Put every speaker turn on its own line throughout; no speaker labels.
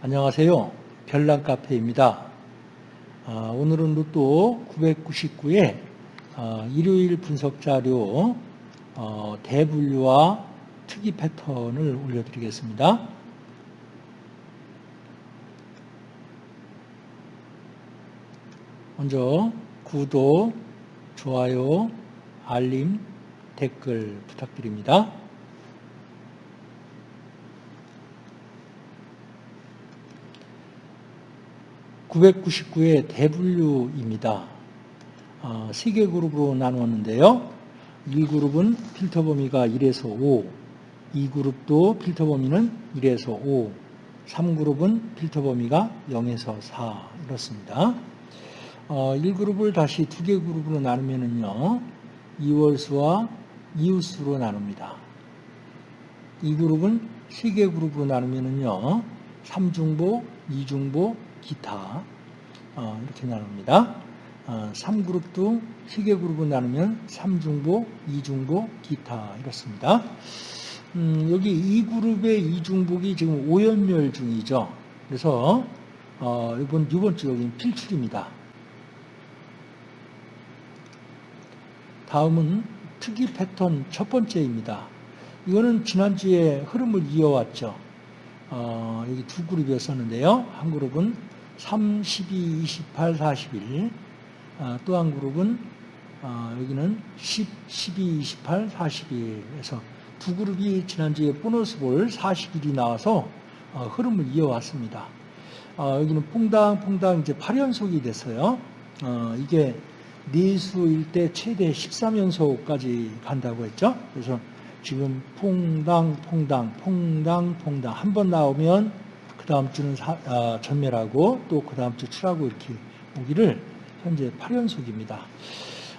안녕하세요. 별난 카페입니다. 아, 오늘은 로또 999의 아, 일요일 분석 자료 어, 대분류와 특이 패턴을 올려드리겠습니다. 먼저 구독, 좋아요, 알림, 댓글 부탁드립니다. 999의 대분류입니다. 어, 3개 그룹으로 나누었는데요. 1그룹은 필터 범위가 1에서 5, 2그룹도 필터 범위는 1에서 5, 3그룹은 필터 범위가 0에서 4 이렇습니다. 어, 1그룹을 다시 2개 그룹으로 나누면은요. 2월수와 이웃수로 나눕니다. 2그룹은 3개 그룹으로 나누면은요. 3중보, 2중보, 기타 어, 이렇게 나눕니다. 어, 3그룹도 시계 그룹으로 나누면 3중보, 2중보, 기타 이렇습니다. 음, 여기 2그룹의 2중복이 지금 오연멸 중이죠. 그래서 어, 이번 이번 주 여기 필출입니다. 다음은 특이 패턴 첫 번째입니다. 이거는 지난주에 흐름을 이어왔죠. 어, 여기 두 그룹이었었는데요. 한 그룹은 3, 12, 28, 41. 어, 또한 그룹은 어, 여기는 10, 12, 28, 41에서 두 그룹이 지난주에 보너스 볼 40일이 나와서 어, 흐름을 이어왔습니다. 어, 여기는 퐁당퐁당 이제 8연속이 됐어요. 어, 이게 네수일 때 최대 13연속까지 간다고 했죠. 그래서 지금 퐁당, 퐁당, 퐁당, 퐁당 한 번 나오면 그 다음 주는 사, 아, 전멸하고 또 그 다음 주 출하고 이렇게 오기를 현재 8연속입니다.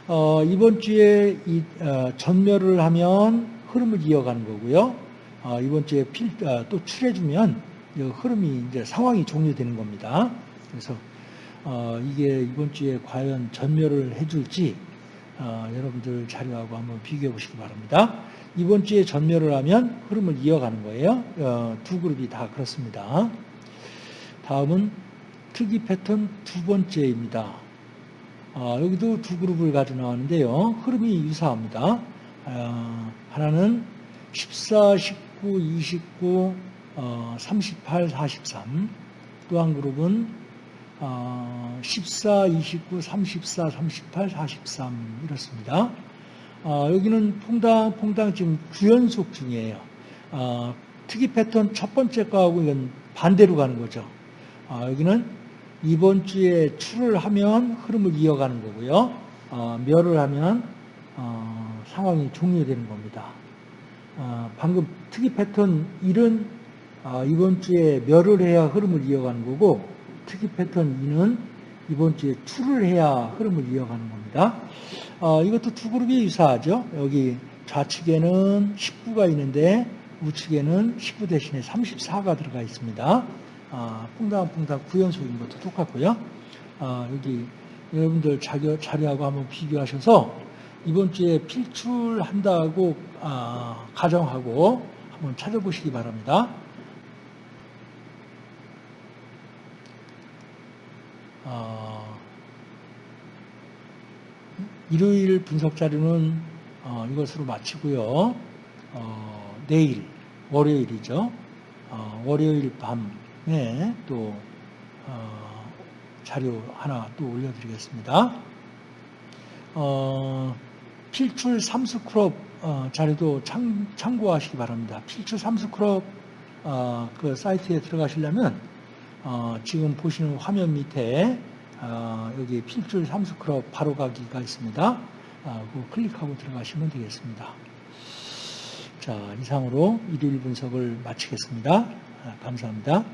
어, 이번 주에 이, 어, 전멸을 하면 흐름을 이어가는 거고요. 어, 이번 주에 필, 어, 또 출해주면 흐름이 이제 상황이 종료되는 겁니다. 그래서 어, 이게 이번 주에 과연 전멸을 해줄지 어, 여러분들 자료하고 한번 비교해 보시기 바랍니다. 이번 주에 전멸을 하면 흐름을 이어가는 거예요. 어, 두 그룹이 다 그렇습니다. 다음은 특이 패턴 두 번째입니다. 어, 여기도 두 그룹을 가지고 나왔는데요. 흐름이 유사합니다. 어, 하나는 14, 19, 29, 38, 43. 또 한 그룹은 14, 29, 34, 38, 43 이렇습니다. 어, 여기는 퐁당 퐁당 지금 9연속 중이에요. 어, 특이 패턴 첫 번째 거하고 이건 반대로 가는 거죠. 어, 여기는 이번 주에 출을 하면 흐름을 이어가는 거고요. 어, 멸을 하면 어, 상황이 종료되는 겁니다. 어, 방금 특이 패턴 1은 이번 주에 멸을 해야 흐름을 이어가는 거고 특이 패턴 2는 이번 주에 출을 해야 흐름을 이어가는 겁니다. 어, 이것도 두 그룹이 유사하죠. 여기 좌측에는 19가 있는데 우측에는 19 대신에 34가 들어가 있습니다. 아, 퐁당퐁당 9연속인 것도 똑같고요. 아, 여기 여러분들 자료, 자료하고 한번 비교하셔서 이번 주에 필출한다고 아, 가정하고 한번 찾아보시기 바랍니다. 아, 일요일 분석 자료는 어, 이것으로 마치고요. 어, 내일 월요일이죠. 어, 월요일 밤에 또 어, 자료 하나 또 올려드리겠습니다. 어, 필출 삼수크롭 어, 자료도 참, 참고하시기 바랍니다. 필출 삼수크롭 그 사이트에 들어가시려면 지금 보시는 화면 밑에 어, 여기 필줄 삼수클럽 바로 가기가 있습니다. 아, 그 클릭하고 들어가시면 되겠습니다. 자, 이상으로 일일 분석을 마치겠습니다. 아, 감사합니다.